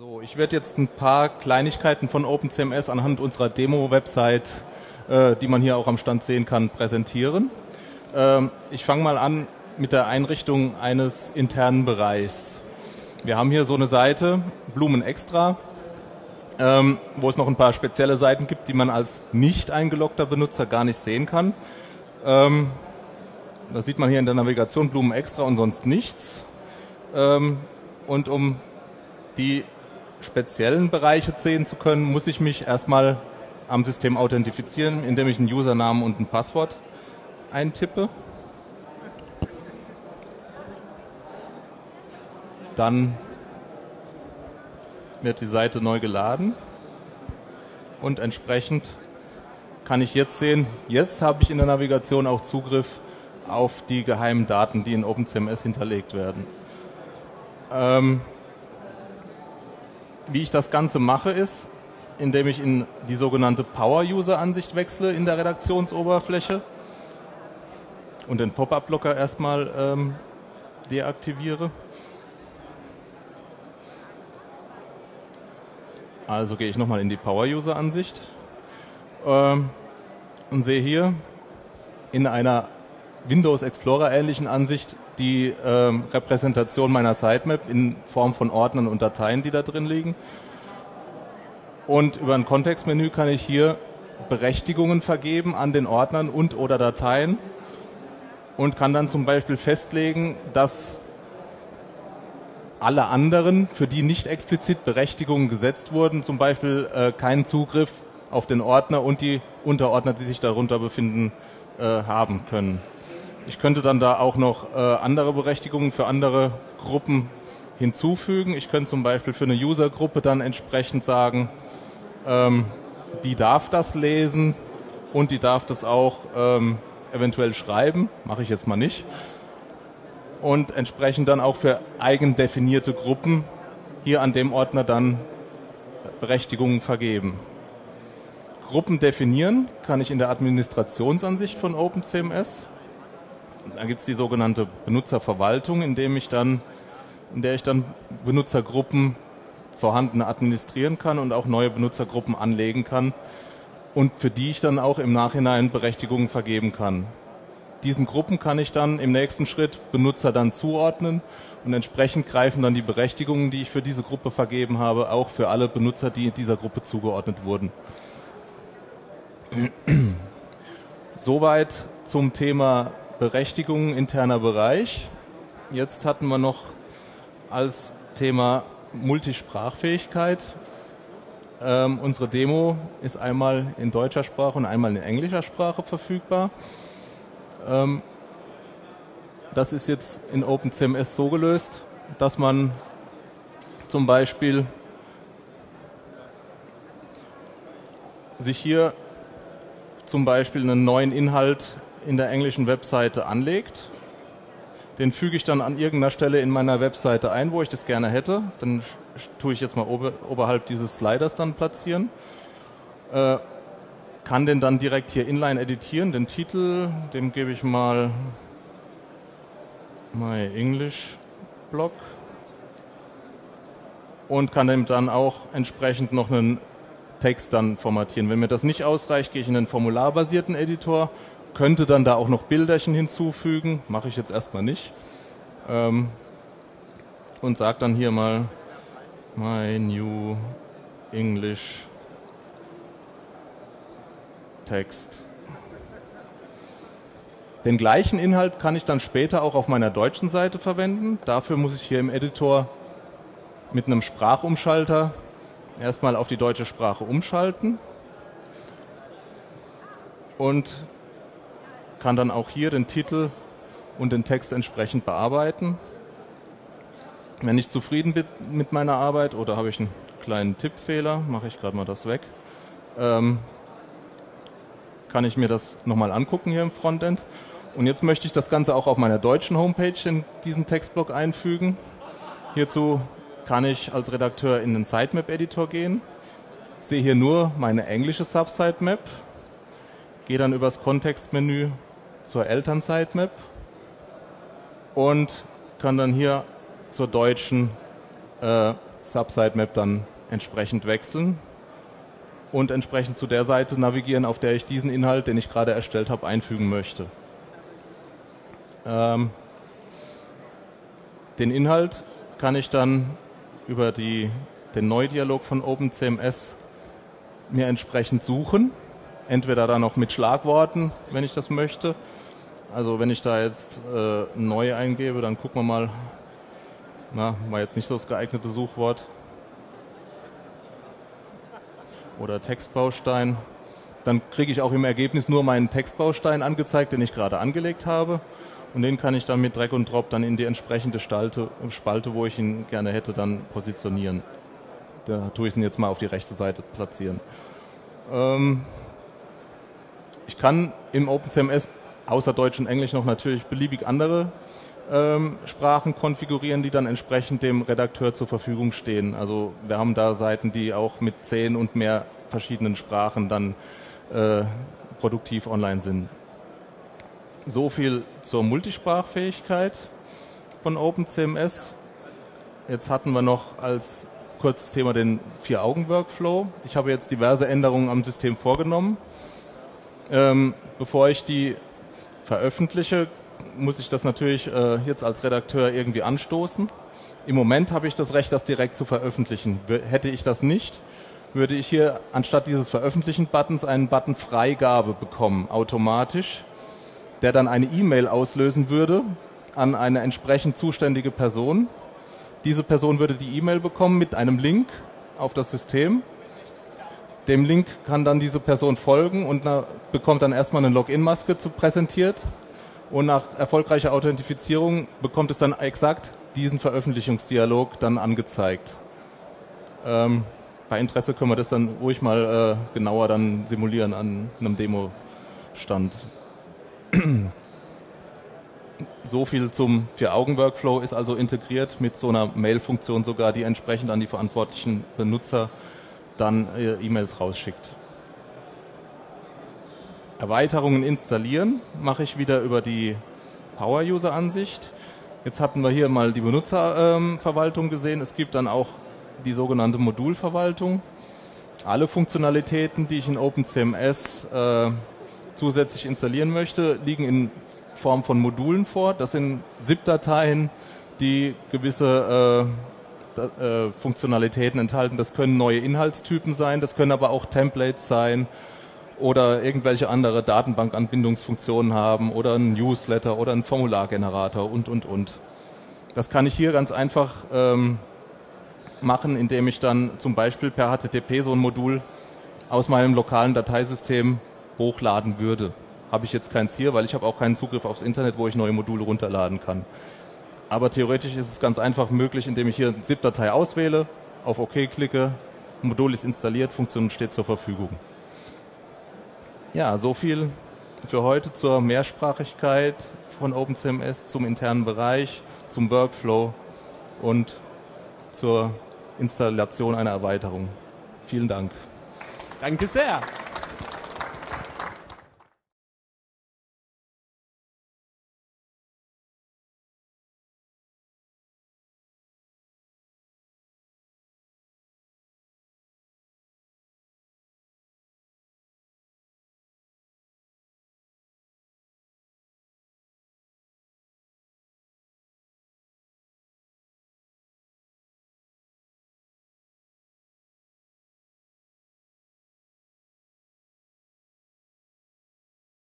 So, ich werde jetzt ein paar Kleinigkeiten von OpenCMS anhand unserer Demo-Website, äh, die man hier auch am Stand sehen kann, präsentieren. Ähm, ich fange mal an mit der Einrichtung eines internen Bereichs. Wir haben hier so eine Seite, Blumen Extra, ähm, wo es noch ein paar spezielle Seiten gibt, die man als nicht eingeloggter Benutzer gar nicht sehen kann. Ähm, das sieht man hier in der Navigation Blumen Extra und sonst nichts. Ähm, und um die speziellen Bereiche sehen zu können, muss ich mich erstmal am System authentifizieren, indem ich einen Usernamen und ein Passwort eintippe. Dann wird die Seite neu geladen und entsprechend kann ich jetzt sehen, jetzt habe ich in der Navigation auch Zugriff auf die geheimen Daten, die in OpenCMS hinterlegt werden. Ähm, wie ich das Ganze mache, ist, indem ich in die sogenannte Power-User-Ansicht wechsle in der Redaktionsoberfläche und den Pop-up-Blocker erstmal ähm, deaktiviere. Also gehe ich nochmal in die Power-User-Ansicht ähm, und sehe hier in einer Windows Explorer ähnlichen Ansicht die ähm, Repräsentation meiner Sitemap in Form von Ordnern und Dateien, die da drin liegen. Und über ein Kontextmenü kann ich hier Berechtigungen vergeben an den Ordnern und oder Dateien und kann dann zum Beispiel festlegen, dass alle anderen, für die nicht explizit Berechtigungen gesetzt wurden, zum Beispiel äh, keinen Zugriff auf den Ordner und die Unterordner, die sich darunter befinden, äh, haben können. Ich könnte dann da auch noch äh, andere Berechtigungen für andere Gruppen hinzufügen. Ich könnte zum Beispiel für eine Usergruppe dann entsprechend sagen, ähm, die darf das lesen und die darf das auch ähm, eventuell schreiben. Mache ich jetzt mal nicht. Und entsprechend dann auch für eigen definierte Gruppen hier an dem Ordner dann Berechtigungen vergeben. Gruppen definieren kann ich in der Administrationsansicht von OpenCMS. Da gibt es die sogenannte Benutzerverwaltung, in dem ich dann, in der ich dann Benutzergruppen vorhandene administrieren kann und auch neue Benutzergruppen anlegen kann und für die ich dann auch im Nachhinein Berechtigungen vergeben kann. Diesen Gruppen kann ich dann im nächsten Schritt Benutzer dann zuordnen und entsprechend greifen dann die Berechtigungen, die ich für diese Gruppe vergeben habe, auch für alle Benutzer, die dieser Gruppe zugeordnet wurden. Soweit zum Thema Berechtigungen interner Bereich. Jetzt hatten wir noch als Thema Multisprachfähigkeit. Ähm, unsere Demo ist einmal in deutscher Sprache und einmal in englischer Sprache verfügbar. Ähm, das ist jetzt in OpenCMS so gelöst, dass man zum Beispiel sich hier zum Beispiel einen neuen Inhalt in der englischen Webseite anlegt. Den füge ich dann an irgendeiner Stelle in meiner Webseite ein, wo ich das gerne hätte. Dann tue ich jetzt mal ober, oberhalb dieses Sliders dann platzieren. Äh, kann den dann direkt hier inline editieren. Den Titel, dem gebe ich mal My English Blog und kann dem dann auch entsprechend noch einen Text dann formatieren. Wenn mir das nicht ausreicht, gehe ich in den formularbasierten Editor könnte dann da auch noch Bilderchen hinzufügen, mache ich jetzt erstmal nicht. Ähm, und sage dann hier mal My New English Text. Den gleichen Inhalt kann ich dann später auch auf meiner deutschen Seite verwenden. Dafür muss ich hier im Editor mit einem Sprachumschalter erstmal auf die deutsche Sprache umschalten und kann dann auch hier den Titel und den Text entsprechend bearbeiten. Wenn ich zufrieden bin mit meiner Arbeit oder habe ich einen kleinen Tippfehler, mache ich gerade mal das weg, ähm, kann ich mir das nochmal angucken hier im Frontend. Und jetzt möchte ich das Ganze auch auf meiner deutschen Homepage in diesen Textblock einfügen. Hierzu kann ich als Redakteur in den Sitemap-Editor gehen, sehe hier nur meine englische Subsitemap, gehe dann übers Kontextmenü zur Eltern-Sitemap und kann dann hier zur deutschen äh, Subsitemap dann entsprechend wechseln und entsprechend zu der Seite navigieren, auf der ich diesen Inhalt, den ich gerade erstellt habe, einfügen möchte. Ähm, den Inhalt kann ich dann über die, den Neudialog von OpenCMS mir entsprechend suchen. Entweder dann noch mit Schlagworten, wenn ich das möchte. Also wenn ich da jetzt äh, neu eingebe, dann gucken wir mal. Na, war jetzt nicht so das geeignete Suchwort. Oder Textbaustein. Dann kriege ich auch im Ergebnis nur meinen Textbaustein angezeigt, den ich gerade angelegt habe. Und den kann ich dann mit Drag und Drop dann in die entsprechende Stalte, Spalte, wo ich ihn gerne hätte, dann positionieren. Da tue ich ihn jetzt mal auf die rechte Seite platzieren. Ähm ich kann im OpenCMS außer Deutsch und Englisch noch natürlich beliebig andere ähm, Sprachen konfigurieren, die dann entsprechend dem Redakteur zur Verfügung stehen. Also wir haben da Seiten, die auch mit zehn und mehr verschiedenen Sprachen dann äh, produktiv online sind. So viel zur Multisprachfähigkeit von OpenCMS. Jetzt hatten wir noch als kurzes Thema den Vier-Augen-Workflow. Ich habe jetzt diverse Änderungen am System vorgenommen. Ähm, bevor ich die veröffentliche, muss ich das natürlich äh, jetzt als Redakteur irgendwie anstoßen. Im Moment habe ich das Recht, das direkt zu veröffentlichen. Hätte ich das nicht, würde ich hier anstatt dieses Veröffentlichen-Buttons einen Button Freigabe bekommen, automatisch der dann eine E-Mail auslösen würde an eine entsprechend zuständige Person. Diese Person würde die E-Mail bekommen mit einem Link auf das System. Dem Link kann dann diese Person folgen und bekommt dann erstmal eine Login-Maske präsentiert. Und nach erfolgreicher Authentifizierung bekommt es dann exakt diesen Veröffentlichungsdialog dann angezeigt. Ähm, bei Interesse können wir das dann ruhig mal äh, genauer dann simulieren an einem Demo-Stand. So viel zum Vier-Augen-Workflow ist also integriert mit so einer Mail-Funktion sogar, die entsprechend an die verantwortlichen Benutzer dann äh, E-Mails rausschickt. Erweiterungen installieren mache ich wieder über die Power-User-Ansicht. Jetzt hatten wir hier mal die Benutzerverwaltung ähm, gesehen. Es gibt dann auch die sogenannte Modulverwaltung. Alle Funktionalitäten, die ich in OpenCMS äh, zusätzlich installieren möchte, liegen in Form von Modulen vor. Das sind ZIP-Dateien, die gewisse äh, äh, Funktionalitäten enthalten. Das können neue Inhaltstypen sein, das können aber auch Templates sein oder irgendwelche andere Datenbankanbindungsfunktionen haben oder ein Newsletter oder ein Formulargenerator und, und, und. Das kann ich hier ganz einfach ähm, machen, indem ich dann zum Beispiel per HTTP so ein Modul aus meinem lokalen Dateisystem hochladen würde. Habe ich jetzt keins hier, weil ich habe auch keinen Zugriff aufs Internet, wo ich neue Module runterladen kann. Aber theoretisch ist es ganz einfach möglich, indem ich hier eine ZIP-Datei auswähle, auf OK klicke, Modul ist installiert, Funktion steht zur Verfügung. Ja, so viel für heute zur Mehrsprachigkeit von OpenCMS, zum internen Bereich, zum Workflow und zur Installation einer Erweiterung. Vielen Dank. Danke sehr.